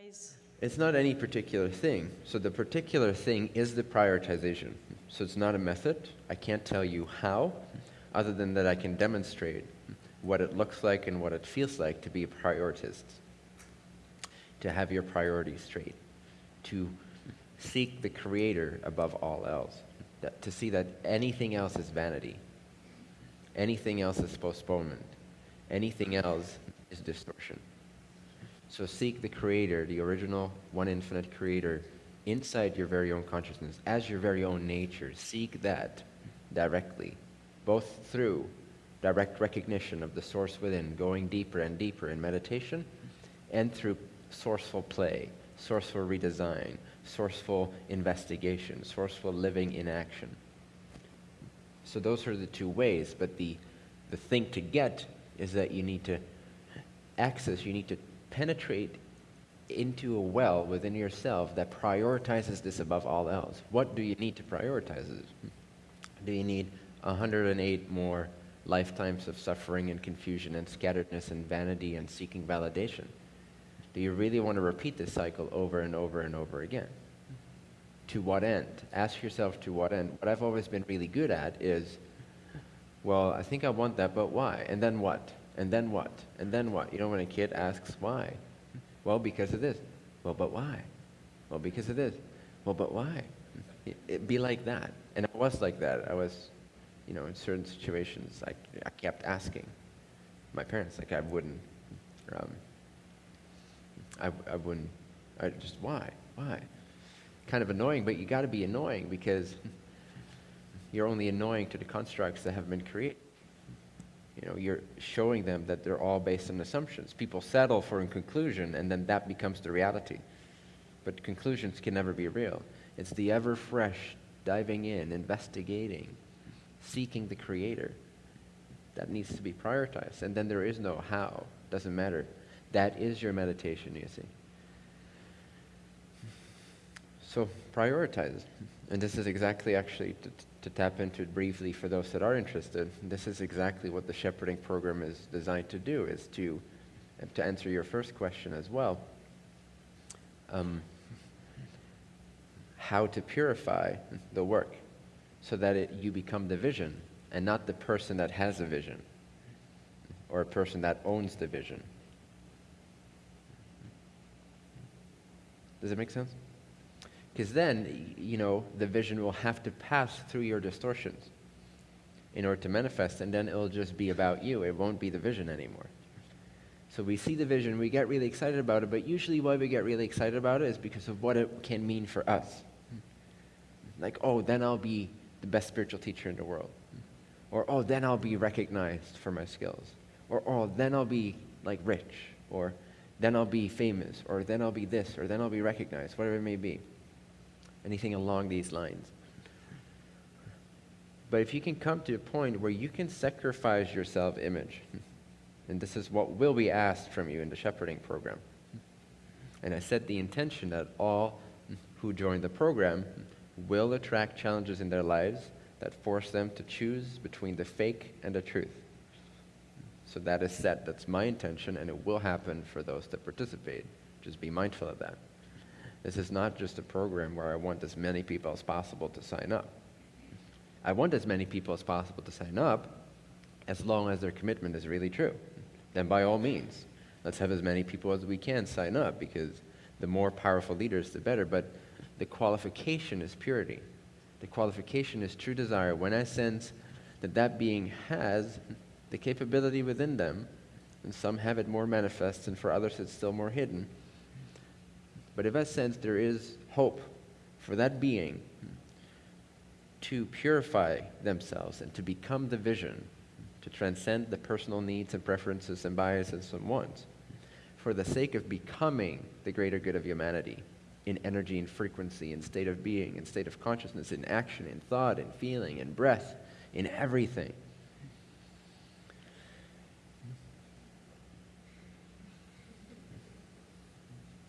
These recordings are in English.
prioritize? It's not any particular thing. So the particular thing is the prioritization. So it's not a method. I can't tell you how, other than that I can demonstrate what it looks like and what it feels like to be a prioritist, to have your priorities straight, to seek the Creator above all else, that, to see that anything else is vanity, anything else is postponement, anything else is distortion. So seek the Creator, the original, one infinite Creator, inside your very own consciousness, as your very own nature. Seek that directly, both through direct recognition of the source within, going deeper and deeper in meditation, and through sourceful play, sourceful redesign, sourceful investigation, sourceful living in action. So those are the two ways, but the, the thing to get is that you need to access, you need to penetrate into a well within yourself that prioritizes this above all else. What do you need to prioritize it? Do you need 108 more lifetimes of suffering and confusion and scatteredness and vanity and seeking validation? Do you really want to repeat this cycle over and over and over again? To what end? Ask yourself to what end. What I've always been really good at is, well, I think I want that, but why? And then what? And then what? And then what? You know, when a kid asks why, well, because of this. Well, but why? Well, because of this. Well, but why? It'd be like that. And I was like that. I was, you know, in certain situations, I, I kept asking my parents, like, I wouldn't, um, I, I wouldn't, I just, why? Why? Kind of annoying, but you got to be annoying because you're only annoying to the constructs that have been created you know, you're showing them that they're all based on assumptions. People settle for a conclusion, and then that becomes the reality. But conclusions can never be real. It's the ever fresh diving in, investigating, seeking the Creator that needs to be prioritized. And then there is no how. Doesn't matter. That is your meditation, you see. So prioritize. And this is exactly actually to, tap into it briefly for those that are interested. This is exactly what the shepherding program is designed to do, is to, to answer your first question as well. Um, how to purify the work so that it, you become the vision and not the person that has a vision or a person that owns the vision. Does it make sense? Because then, you know, the vision will have to pass through your distortions in order to manifest, and then it'll just be about you. It won't be the vision anymore. So we see the vision, we get really excited about it, but usually why we get really excited about it is because of what it can mean for us. Like, oh, then I'll be the best spiritual teacher in the world. Or, oh, then I'll be recognized for my skills. Or, oh, then I'll be, like, rich. Or, then I'll be famous. Or, then I'll be this. Or, then I'll be recognized, whatever it may be anything along these lines. But if you can come to a point where you can sacrifice your self image, and this is what will be asked from you in the shepherding program. And I set the intention that all who join the program will attract challenges in their lives that force them to choose between the fake and the truth. So that is set. That's my intention, and it will happen for those that participate. Just be mindful of that. This is not just a program where I want as many people as possible to sign up. I want as many people as possible to sign up as long as their commitment is really true. Then by all means, let's have as many people as we can sign up because the more powerful leaders, the better. But the qualification is purity. The qualification is true desire. When I sense that that being has the capability within them, and some have it more manifest, and for others it's still more hidden, but if I sense there is hope for that being to purify themselves and to become the vision, to transcend the personal needs and preferences and biases and wants, for the sake of becoming the greater good of humanity in energy and frequency, in state of being, in state of consciousness, in action, in thought, in feeling, in breath, in everything.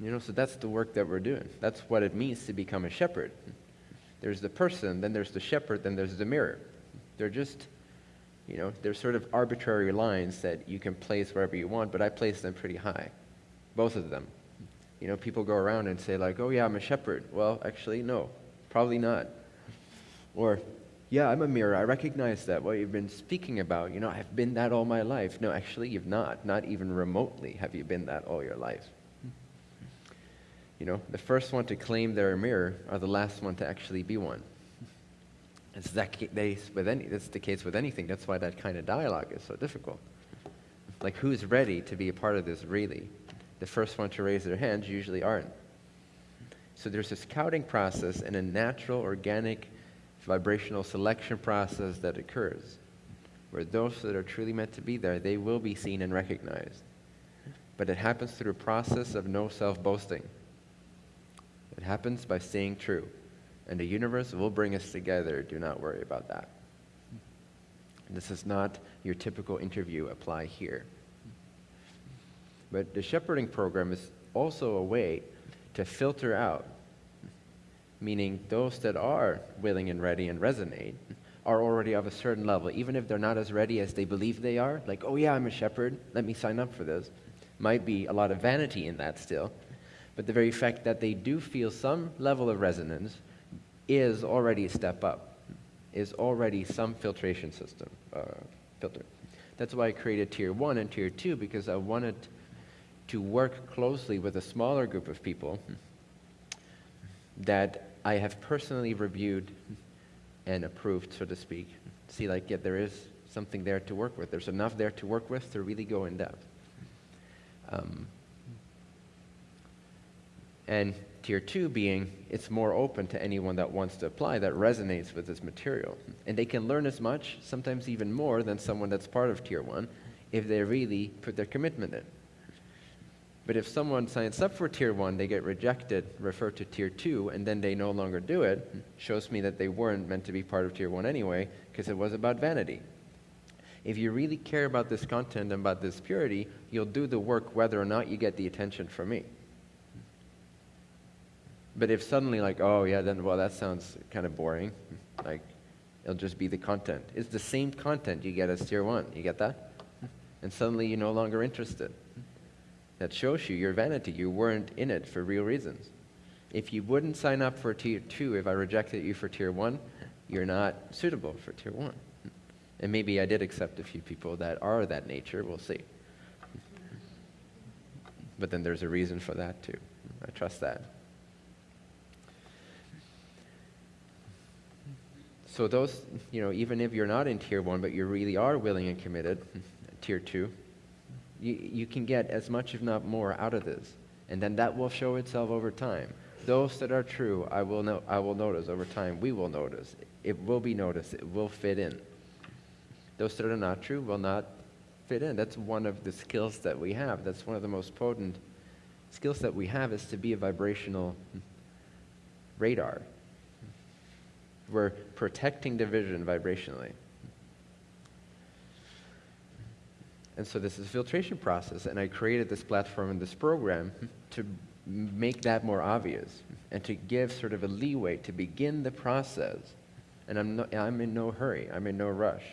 You know, so that's the work that we're doing. That's what it means to become a shepherd. There's the person, then there's the shepherd, then there's the mirror. They're just, you know, they're sort of arbitrary lines that you can place wherever you want, but I place them pretty high. Both of them. You know, people go around and say, like, oh, yeah, I'm a shepherd. Well, actually, no, probably not. Or, yeah, I'm a mirror. I recognize that. What you've been speaking about, you know, I've been that all my life. No, actually, you've not. Not even remotely have you been that all your life. You know, the first one to claim they're a mirror are the last one to actually be one. It's that case with any, that's the case with anything. That's why that kind of dialogue is so difficult. Like, who's ready to be a part of this really? The first one to raise their hands usually aren't. So there's a scouting process and a natural, organic, vibrational selection process that occurs, where those that are truly meant to be there, they will be seen and recognized. But it happens through a process of no self-boasting. It happens by staying true. And the universe will bring us together. Do not worry about that. This is not your typical interview apply here. But the shepherding program is also a way to filter out, meaning those that are willing and ready and resonate are already of a certain level, even if they're not as ready as they believe they are. Like, oh yeah, I'm a shepherd, let me sign up for this. Might be a lot of vanity in that still. But the very fact that they do feel some level of resonance is already a step up, is already some filtration system, uh, filter. That's why I created Tier 1 and Tier 2, because I wanted to work closely with a smaller group of people that I have personally reviewed and approved, so to speak. See, like, yeah, there is something there to work with. There's enough there to work with to really go in depth. Um, and tier two being it's more open to anyone that wants to apply that resonates with this material. And they can learn as much, sometimes even more, than someone that's part of tier one if they really put their commitment in. But if someone signs up for tier one, they get rejected, referred to tier two, and then they no longer do it, shows me that they weren't meant to be part of tier one anyway, because it was about vanity. If you really care about this content and about this purity, you'll do the work whether or not you get the attention from me. But if suddenly like, oh yeah, then well that sounds kind of boring. Like it'll just be the content. It's the same content you get as tier one. You get that? And suddenly you're no longer interested. That shows you your vanity. You weren't in it for real reasons. If you wouldn't sign up for tier two, if I rejected you for tier one, you're not suitable for tier one. And maybe I did accept a few people that are that nature. We'll see. But then there's a reason for that too. I trust that. So those, you know, even if you're not in tier one, but you really are willing and committed, tier two, you, you can get as much, if not more, out of this. And then that will show itself over time. Those that are true, I will, no, I will notice over time. We will notice. It will be noticed. It will fit in. Those that are not true will not fit in. That's one of the skills that we have. That's one of the most potent skills that we have is to be a vibrational hmm, radar. We're protecting the vision vibrationally. And so this is a filtration process, and I created this platform and this program to make that more obvious and to give sort of a leeway to begin the process. And I'm, no, I'm in no hurry, I'm in no rush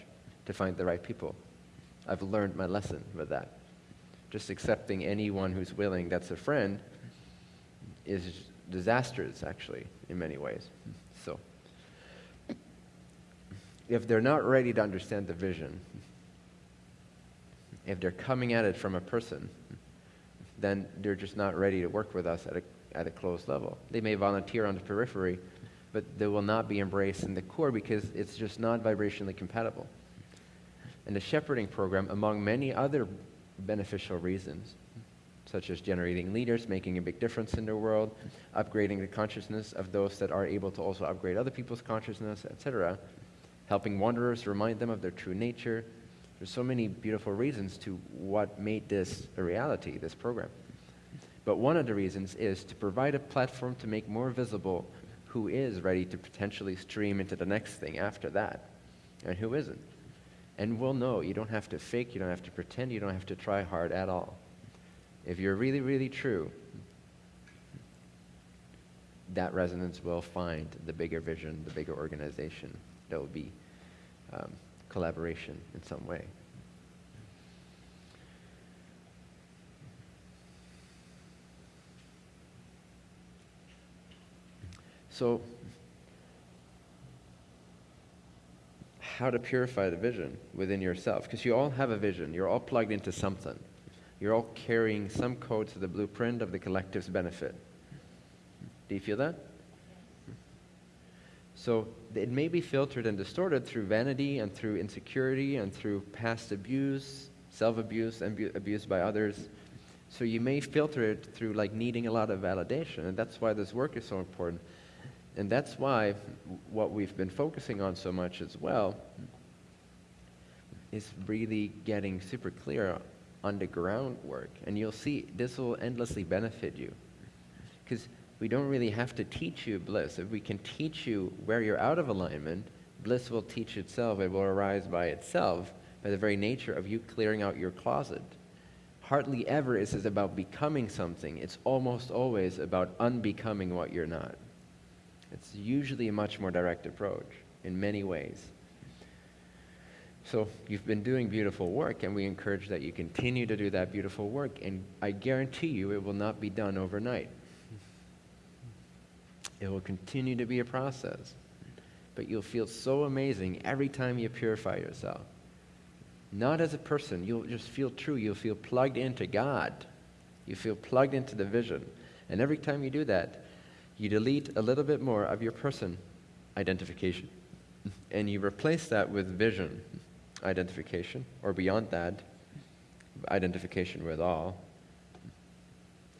to find the right people. I've learned my lesson with that. Just accepting anyone who's willing that's a friend is disastrous, actually, in many ways. If they're not ready to understand the vision, if they're coming at it from a person, then they're just not ready to work with us at a, at a close level. They may volunteer on the periphery, but they will not be embraced in the core because it's just not vibrationally compatible. And the shepherding program, among many other beneficial reasons, such as generating leaders, making a big difference in the world, upgrading the consciousness of those that are able to also upgrade other people's consciousness, etc., helping wanderers remind them of their true nature. There's so many beautiful reasons to what made this a reality, this program. But one of the reasons is to provide a platform to make more visible who is ready to potentially stream into the next thing after that and who isn't. And we'll know. You don't have to fake, you don't have to pretend, you don't have to try hard at all. If you're really, really true, that resonance will find the bigger vision, the bigger organization that would be um, collaboration in some way. So, how to purify the vision within yourself, because you all have a vision, you're all plugged into something. You're all carrying some code to the blueprint of the collective's benefit. Do you feel that? So it may be filtered and distorted through vanity and through insecurity and through past abuse, self-abuse, and bu- abuse by others. So you may filter it through like needing a lot of validation, and that's why this work is so important. And that's why what we've been focusing on so much as well is really getting super clear on the groundwork. And you'll see this will endlessly benefit you. Because we don't really have to teach you bliss. If we can teach you where you're out of alignment, bliss will teach itself. It will arise by itself by the very nature of you clearing out your closet. Hardly ever is it about becoming something. It's almost always about unbecoming what you're not. It's usually a much more direct approach in many ways. So you've been doing beautiful work, and we encourage that you continue to do that beautiful work, and I guarantee you it will not be done overnight. It will continue to be a process. But you'll feel so amazing every time you purify yourself. Not as a person, you'll just feel true. You'll feel plugged into God. You feel plugged into the vision. And every time you do that, you delete a little bit more of your person identification. And you replace that with vision identification, or beyond that, identification with all,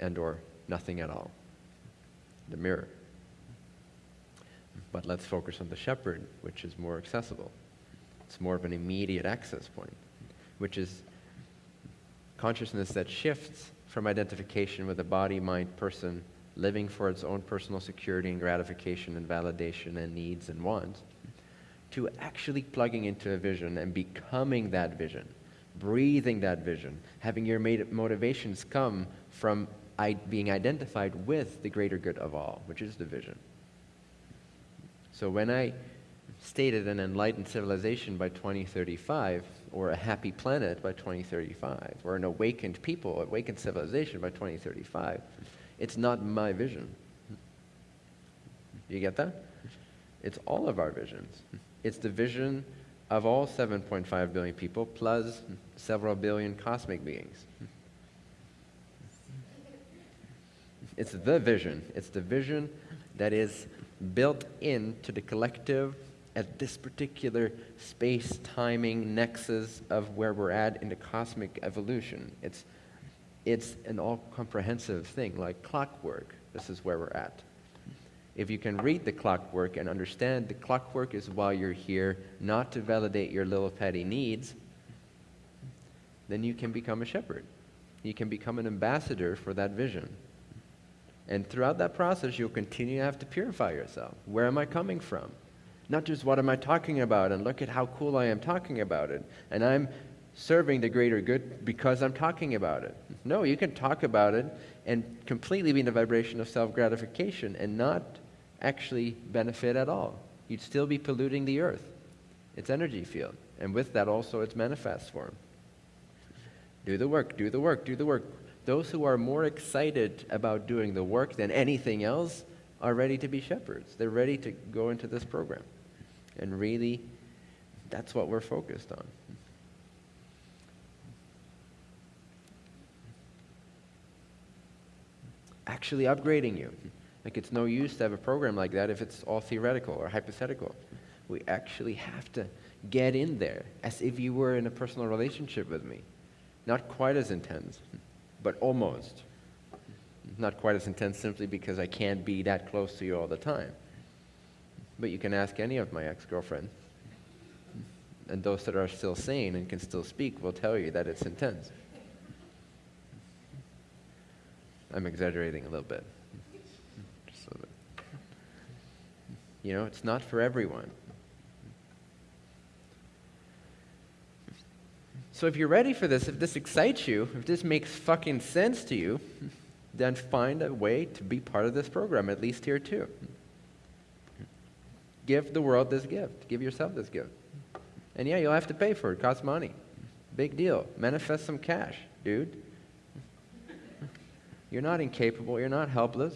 and or nothing at all. The mirror. But let's focus on the shepherd, which is more accessible. It's more of an immediate access point, which is consciousness that shifts from identification with a body, mind, person, living for its own personal security and gratification and validation and needs and wants, to actually plugging into a vision and becoming that vision, breathing that vision, having your motivations come from being identified with the greater good of all, which is the vision. So when I stated an enlightened civilization by 2035, or a happy planet by 2035, or an awakened people, awakened civilization by 2035, it's not my vision. You get that? It's all of our visions. It's the vision of all 7.5 billion people plus several billion cosmic beings. It's the vision. It's the vision that is built into the collective at this particular space timing nexus of where we're at in the cosmic evolution. It's, it's an all comprehensive thing, like clockwork. This is where we're at. If you can read the clockwork and understand the clockwork is why you're here, not to validate your little petty needs, then you can become a shepherd. You can become an ambassador for that vision. And throughout that process, you'll continue to have to purify yourself. Where am I coming from? Not just what am I talking about, and look at how cool I am talking about it. And I'm serving the greater good because I'm talking about it. No, you can talk about it and completely be in the vibration of self gratification and not actually benefit at all. You'd still be polluting the earth, its energy field. And with that, also its manifest form. Do the work, do the work, do the work. Those who are more excited about doing the work than anything else are ready to be shepherds. They're ready to go into this program. And really, that's what we're focused on. Actually upgrading you. Like it's no use to have a program like that if it's all theoretical or hypothetical. We actually have to get in there as if you were in a personal relationship with me. Not quite as intense but almost. Not quite as intense simply because I can't be that close to you all the time. But you can ask any of my ex girlfriends. And those that are still sane and can still speak will tell you that it's intense. I'm exaggerating a little bit. So that, you know, it's not for everyone. So if you're ready for this, if this excites you, if this makes fucking sense to you, then find a way to be part of this program, at least tier two. Give the world this gift. Give yourself this gift. And yeah, you'll have to pay for it. It costs money. Big deal. Manifest some cash, dude. You're not incapable. You're not helpless.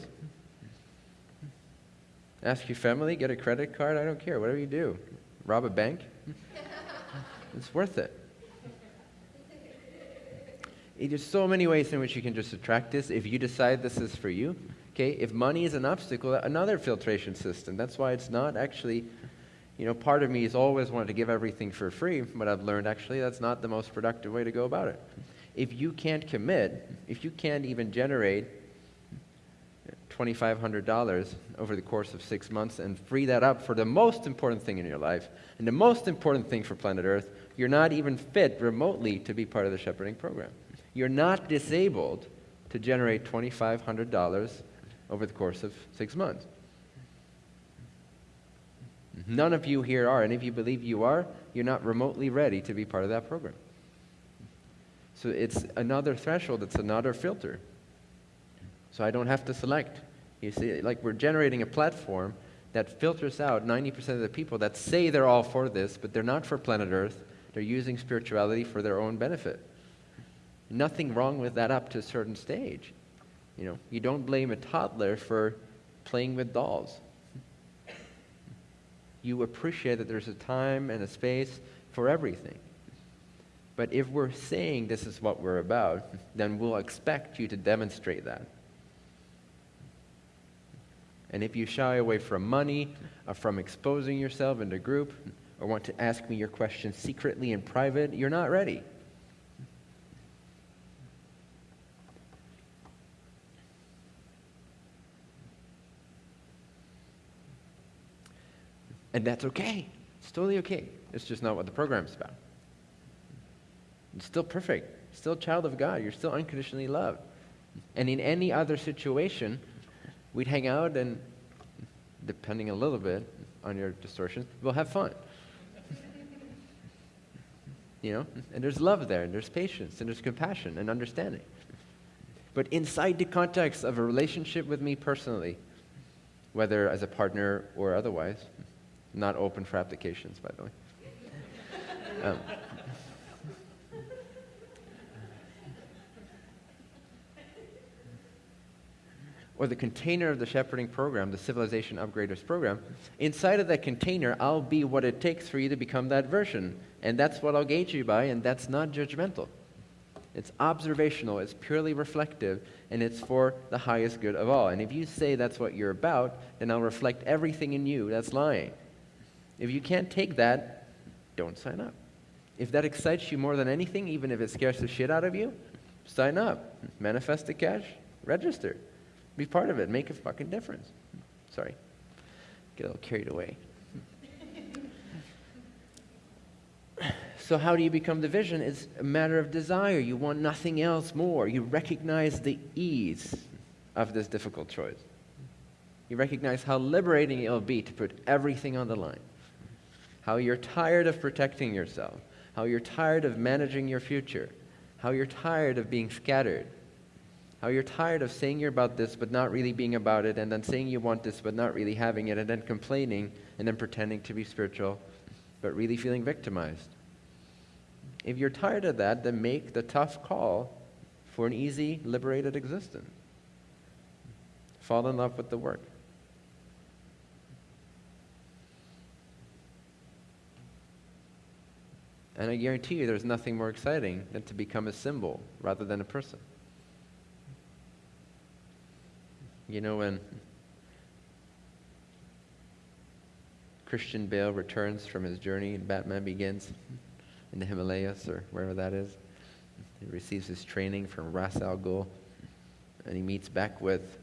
Ask your family, get a credit card, I don't care, whatever you do. Rob a bank? it's worth it. There's so many ways in which you can just attract this if you decide this is for you. Okay, if money is an obstacle, another filtration system. That's why it's not actually, you know, part of me has always wanted to give everything for free, but I've learned actually that's not the most productive way to go about it. If you can't commit, if you can't even generate $2,500 over the course of six months and free that up for the most important thing in your life and the most important thing for planet Earth, you're not even fit remotely to be part of the shepherding program. You're not disabled to generate $2,500 over the course of six months. None of you here are, and if you believe you are, you're not remotely ready to be part of that program. So it's another threshold, it's another filter. So I don't have to select. You see, like we're generating a platform that filters out 90% of the people that say they're all for this, but they're not for planet Earth. They're using spirituality for their own benefit. Nothing wrong with that up to a certain stage. You know, you don't blame a toddler for playing with dolls. You appreciate that there's a time and a space for everything. But if we're saying this is what we're about, then we'll expect you to demonstrate that. And if you shy away from money, or from exposing yourself in a group, or want to ask me your questions secretly in private, you're not ready. And that's okay. It's totally okay. It's just not what the program's about. It's still perfect. You're Still a child of God. You're still unconditionally loved. And in any other situation, we'd hang out and, depending a little bit on your distortions, we'll have fun. you know? And there's love there, and there's patience, and there's compassion and understanding. But inside the context of a relationship with me personally, whether as a partner or otherwise, not open for applications, by the way. Um, or the container of the shepherding program, the civilization upgraders program, inside of that container, I'll be what it takes for you to become that version. And that's what I'll gauge you by, and that's not judgmental. It's observational, it's purely reflective, and it's for the highest good of all. And if you say that's what you're about, then I'll reflect everything in you that's lying. If you can't take that, don't sign up. If that excites you more than anything, even if it scares the shit out of you, sign up. Manifest the cash, register. Be part of it. Make a fucking difference. Sorry. Get a little carried away. So, how do you become the vision? It's a matter of desire. You want nothing else more. You recognize the ease of this difficult choice. You recognize how liberating it'll be to put everything on the line. How you're tired of protecting yourself. How you're tired of managing your future. How you're tired of being scattered how you're tired of saying you're about this but not really being about it, and then saying you want this but not really having it, and then complaining, and then pretending to be spiritual but really feeling victimized. If you're tired of that, then make the tough call for an easy, liberated existence. Fall in love with the work. And I guarantee you there's nothing more exciting than to become a symbol rather than a person. You know, when Christian Bale returns from his journey and Batman Begins in the Himalayas or wherever that is, he receives his training from Ra's al Ghul, and he meets back with.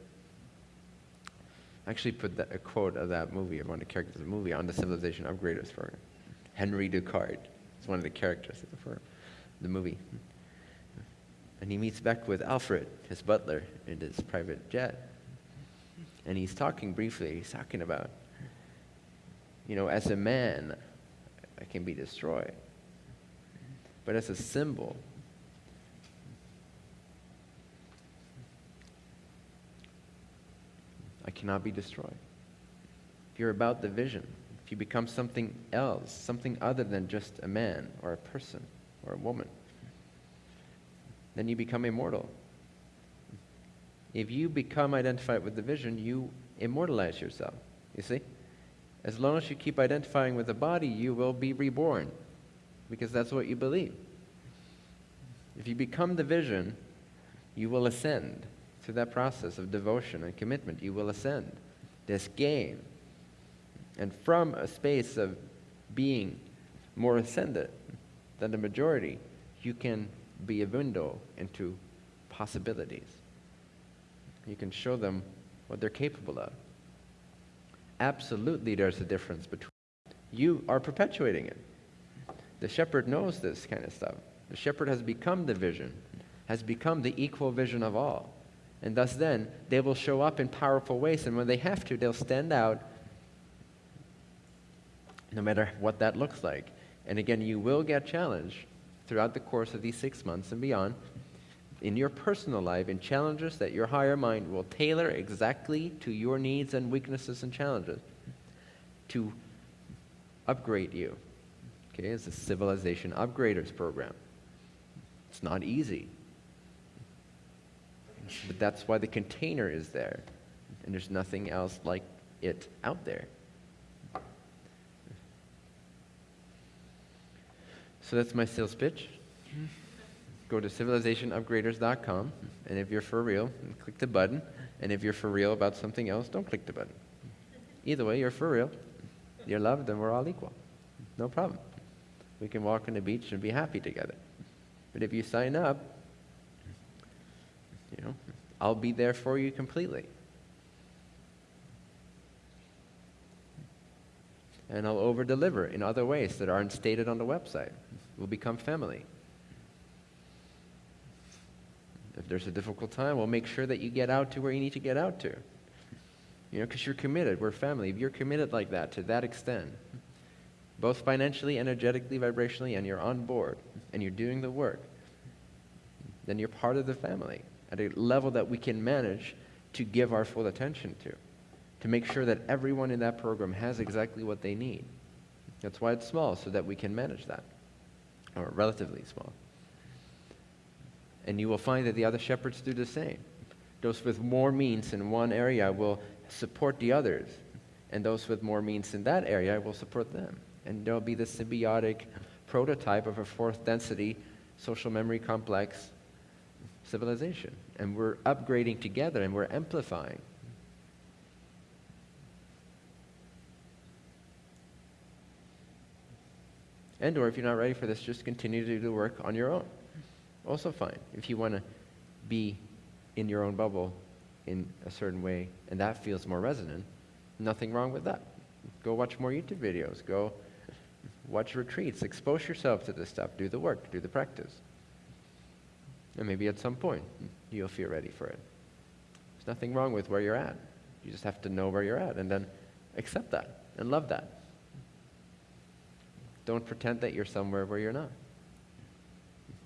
I actually put that, a quote of that movie, of one of the characters of the movie, on the Civilization Upgraders program. Henry Ducard is one of the characters for the movie. And he meets back with Alfred, his butler, in his private jet and he's talking briefly, he's talking about, you know, as a man, I can be destroyed. But as a symbol, I cannot be destroyed. If you're about the vision, you become something else, something other than just a man or a person or a woman, then you become immortal. If you become identified with the vision, you immortalize yourself. You see? As long as you keep identifying with the body, you will be reborn because that's what you believe. If you become the vision, you will ascend through that process of devotion and commitment. You will ascend this game. And from a space of being more ascendant than the majority, you can be a window into possibilities. You can show them what they're capable of. Absolutely, there's a difference between you are perpetuating it. The shepherd knows this kind of stuff. The shepherd has become the vision, has become the equal vision of all. And thus, then, they will show up in powerful ways, and when they have to, they'll stand out no matter what that looks like. And again, you will get challenged throughout the course of these six months and beyond in your personal life in challenges that your higher mind will tailor exactly to your needs and weaknesses and challenges to upgrade you. Okay, it's a civilization upgraders program. It's not easy. But that's why the container is there. And there's nothing else like it out there. So that's my sales pitch. Go to civilizationupgraders.com, and if you're for real, click the button. And if you're for real about something else, don't click the button. Either way, you're for real. You're loved, and we're all equal. No problem. We can walk on the beach and be happy together. But if you sign up, you know, I'll be there for you completely. And I'll over deliver in other ways that aren't stated on the website. We'll become family. If there's a difficult time, we'll make sure that you get out to where you need to get out to. You know, because you're committed. We're family. If you're committed like that, to that extent, both financially, energetically, vibrationally, and you're on board and you're doing the work, then you're part of the family at a level that we can manage to give our full attention to, to make sure that everyone in that program has exactly what they need. That's why it's small, so that we can manage that, or relatively small. And you will find that the other shepherds do the same. Those with more means in one area will support the others, and those with more means in that area will support them. And there'll be the symbiotic prototype of a fourth density social memory complex civilization. And we're upgrading together and we're amplifying. And or if you're not ready for this, just continue to do the work on your own. Also fine. If you want to be in your own bubble in a certain way and that feels more resonant, nothing wrong with that. Go watch more YouTube videos. Go watch retreats. Expose yourself to this stuff. Do the work. Do the practice. And maybe at some point you'll feel ready for it. There's nothing wrong with where you're at. You just have to know where you're at and then accept that and love that. Don't pretend that you're somewhere where you're not.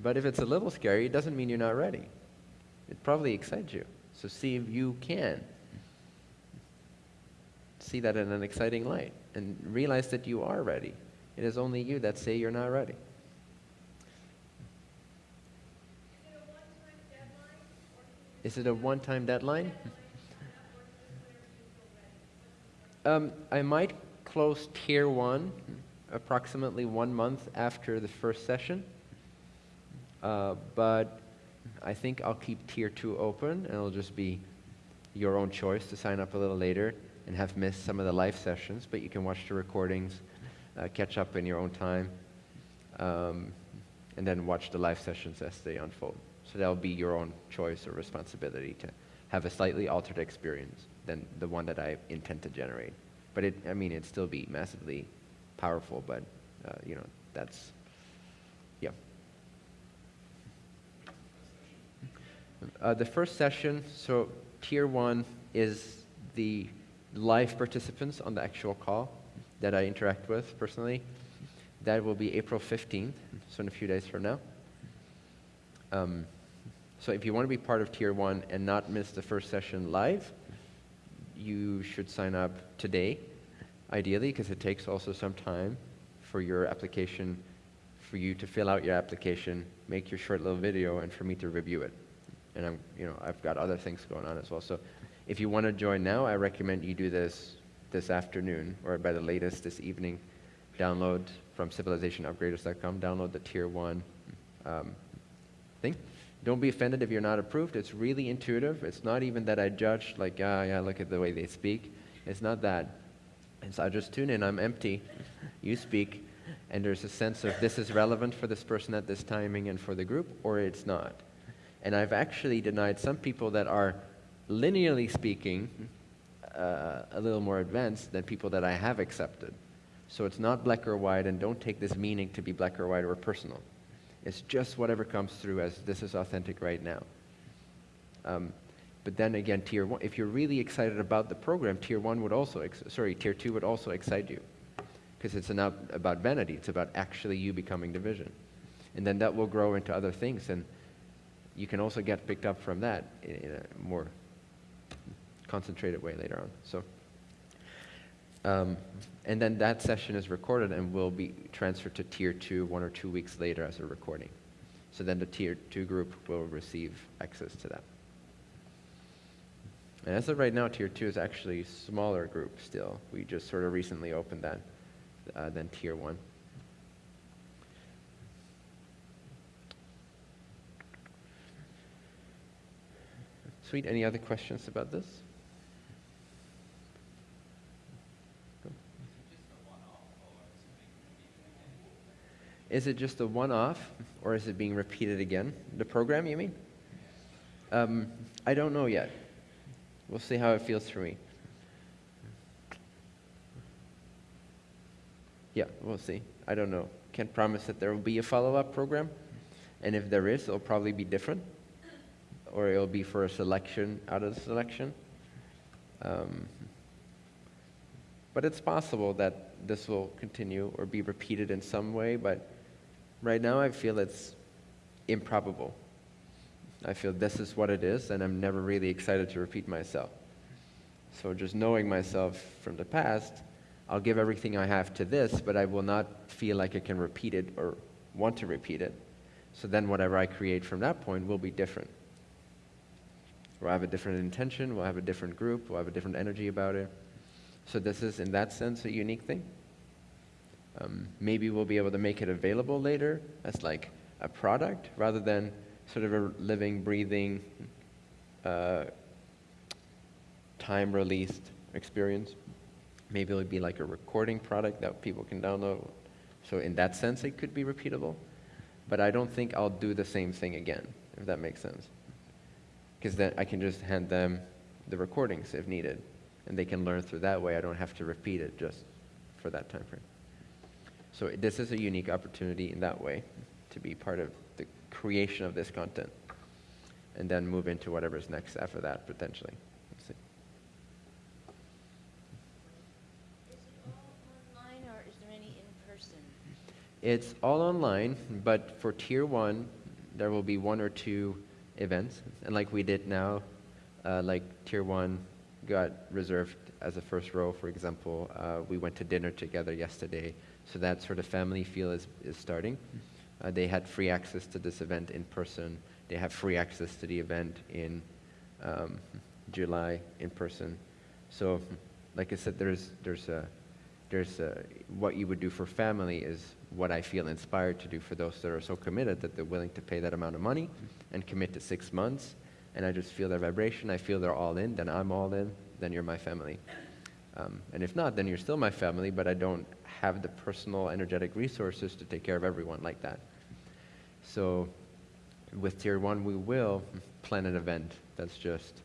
But if it's a little scary, it doesn't mean you're not ready. It probably excites you. So see if you can see that in an exciting light and realize that you are ready. It is only you that say you're not ready. Is it a one-time deadline? Um, I might close tier one approximately one month after the first session. Uh, but I think I'll keep tier two open and it'll just be your own choice to sign up a little later and have missed some of the live sessions, but you can watch the recordings, uh, catch up in your own time, um, and then watch the live sessions as they unfold. So that'll be your own choice or responsibility to have a slightly altered experience than the one that I intend to generate. But it, I mean, it'd still be massively powerful, but, uh, you know, that's, yeah. Uh, the first session, so tier one is the live participants on the actual call that I interact with personally. That will be April 15th, so in a few days from now. Um, so if you want to be part of tier one and not miss the first session live, you should sign up today, ideally, because it takes also some time for your application, for you to fill out your application, make your short little video, and for me to review it and I'm, you know, I've got other things going on as well. So if you want to join now, I recommend you do this this afternoon, or by the latest this evening, download from civilizationupgraders.com, download the tier one um, thing. Don't be offended if you're not approved. It's really intuitive. It's not even that I judge, like, ah, yeah, look at the way they speak. It's not that. It's I just tune in, I'm empty, you speak, and there's a sense of this is relevant for this person at this timing and for the group, or it's not. And I've actually denied some people that are linearly speaking uh, a little more advanced than people that I have accepted. So it's not black or white, and don't take this meaning to be black or white or personal. It's just whatever comes through as this is authentic right now. Um, but then again, tier one, if you're really excited about the program, tier one would also, sorry, tier two would also excite you. Because it's not about vanity, it's about actually you becoming the vision. And then that will grow into other things, and you can also get picked up from that in a more concentrated way later on. So, um, and then that session is recorded and will be transferred to tier two one or two weeks later as a recording. So then the tier two group will receive access to that. And as of right now, tier two is actually a smaller group still. We just sort of recently opened that uh, than tier one. Sweet. Any other questions about this? Is it just a one-off, or is it being repeated again? The program, you mean? Um, I don't know yet. We'll see how it feels for me. Yeah, we'll see. I don't know. Can't promise that there will be a follow-up program, and if there is, it'll probably be different, or it'll be for a selection out of the selection. Um, but it's possible that this will continue or be repeated in some way, but right now I feel it's improbable. I feel this is what it is, and I'm never really excited to repeat myself. So just knowing myself from the past, I'll give everything I have to this, but I will not feel like I can repeat it or want to repeat it. So then whatever I create from that point will be different. We'll have a different intention, we'll have a different group, we'll have a different energy about it. So this is, in that sense, a unique thing. Um, maybe we'll be able to make it available later as like a product rather than sort of a living, breathing, uh, time released experience. Maybe it would be like a recording product that people can download. So in that sense, it could be repeatable. But I don't think I'll do the same thing again, if that makes sense. Because then I can just hand them the recordings if needed, and they can learn through that way. I don't have to repeat it just for that time frame. So this is a unique opportunity in that way to be part of creation of this content and then move into whatever's next after that potentially. See. online or is there any in person? It's all online, but for tier one, there will be one or two events. And like we did now, uh, like tier one got reserved as a first row, for example. Uh, we went to dinner together yesterday, so that sort of family feel is, is starting. Uh, they had free access to this event in person. They have free access to the event in um, July in person. So, like I said, there's, there's a, there's a, what you would do for family is what I feel inspired to do for those that are so committed that they're willing to pay that amount of money and commit to six months. And I just feel their vibration. I feel they're all in. Then I'm all in. Then you're my family. Um, and if not, then you're still my family, but I don't have the personal energetic resources to take care of everyone like that. So with tier one, we will plan an event that's just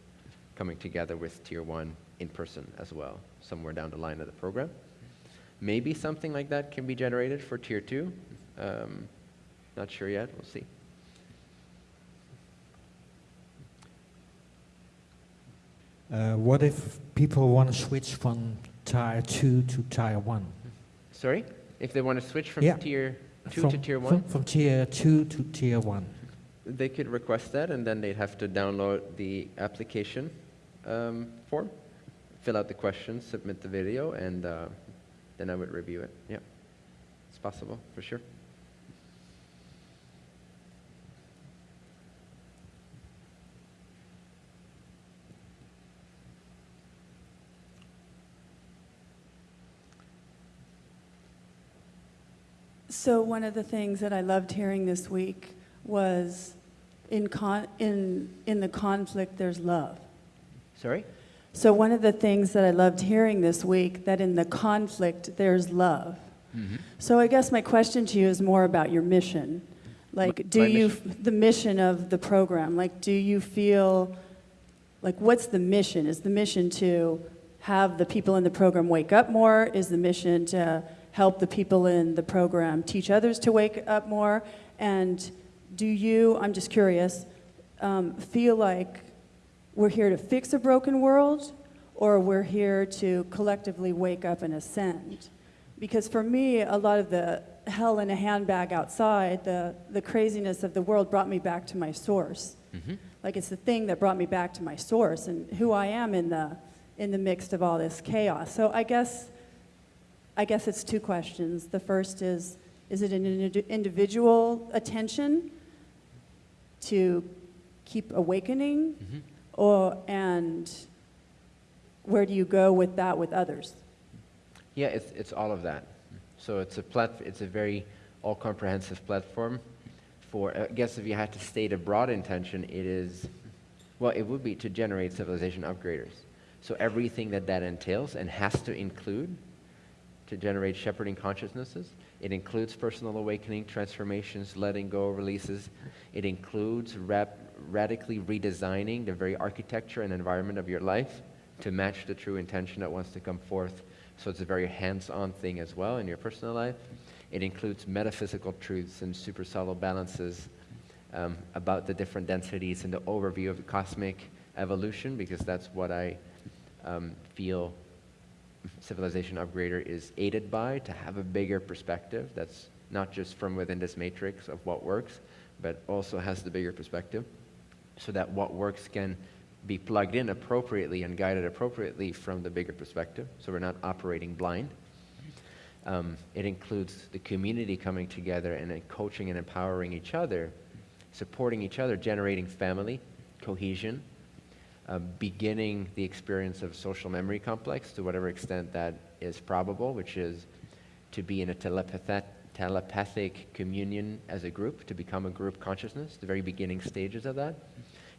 coming together with tier one in person as well, somewhere down the line of the program. Maybe something like that can be generated for tier two. Um, not sure yet. We'll see. Uh, what if people want to switch from tier 2 to tier 1? Sorry? If they want to switch from Yeah. tier two from, to tier from- From, tier 2 to tier 1. they could request that and then they'd have to download the application um, form, fill out the questions, submit the video, and uh, then I would review it. Yeah, it's possible for sure. So one of the things that I loved hearing this week was in, con- in, in the conflict, there's love. Sorry? So one of the things that I loved hearing this week, that in the conflict, there's love. Mhm. So I guess my question to you is more about your mission. Like, My- do my you, mission? the mission of the program, like, do you feel, like, what's the mission? Is the mission to have the people in the program wake up more? Is the mission to help the people in the program teach others to wake up more? And do you, I'm just curious, um, feel like we're here to fix a broken world or we're here to collectively wake up and ascend? Because for me, a lot of the hell in a handbag outside, the, the craziness of the world brought me back to my source. Like it's the thing that brought me back to my source and who I am in the, in the midst of all this chaos. So I guess, I guess it's two questions. The first is, is it an indi- individual attention to keep awakening? Mm-hmm. Or, and where do you go with that with others? Yeah, it's, it's all of that. So it's a plat- it's a very all-comprehensive platform for, I guess if you had to state a broad intention, it is, well, it would be to generate civilization upgraders. So everything that that entails and has to include to generate shepherding consciousnesses. It includes personal awakening, transformations, letting go, releases. It includes rap- radically redesigning the very architecture and environment of your life to match the true intention that wants to come forth. So it's a very hands-on thing as well in your personal life. It includes metaphysical truths and super subtle balances um, about the different densities and the overview of the cosmic evolution, because that's what I um, feel civilization upgrader is aided by to have a bigger perspective that's not just from within this matrix of what works, but also has the bigger perspective so that what works can be plugged in appropriately and guided appropriately from the bigger perspective, so we're not operating blind. Um, it includes the community coming together and coaching and empowering each other, supporting each other, generating family, cohesion, uh, beginning the experience of social memory complex to whatever extent that is probable, which is to be in a telepathet- telepathic communion as a group, to become a group consciousness, the very beginning stages of that.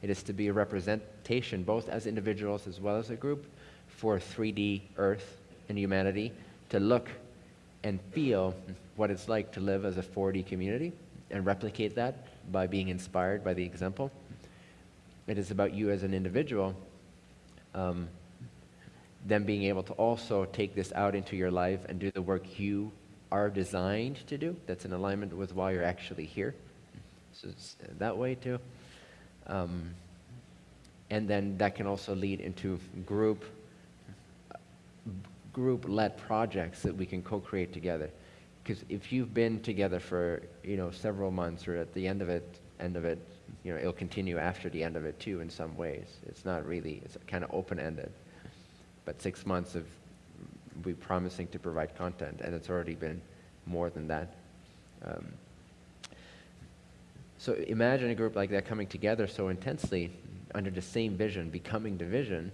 It is to be a representation, both as individuals as well as a group, for 3D Earth and humanity to look and feel what it's like to live as a 4D community and replicate that by being inspired by the example. It is about you as an individual, um, then being able to also take this out into your life and do the work you are designed to do. That's in alignment with why you're actually here. So that way too. Um, and then that can also lead into group group-led projects that we can co-create together. Because if you've been together for you know several months, or at the end of it, end of it, you know it'll continue after the end of it too. In some ways, it's not really it's kind of open-ended. But six months of we promising to provide content, and it's already been more than that. Um, so imagine a group like that coming together so intensely under the same vision, becoming the vision,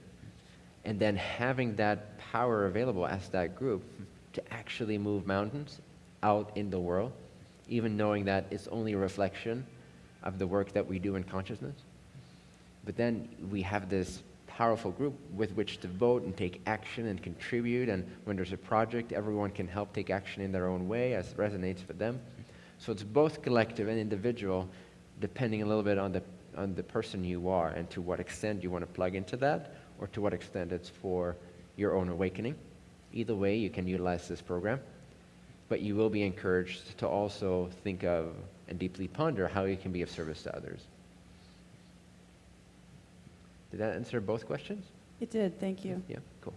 and then having that power available as that group to actually move mountains out in the world, even knowing that it's only a reflection of the work that we do in consciousness. But then we have this powerful group with which to vote and take action and contribute. And when there's a project, everyone can help take action in their own way as it resonates for them. So it's both collective and individual, depending a little bit on the, on the person you are and to what extent you want to plug into that or to what extent it's for your own awakening. Either way, you can utilize this program. But you will be encouraged to also think of and deeply ponder how you can be of service to others. Did that answer both questions? It did, thank you. Yeah, cool.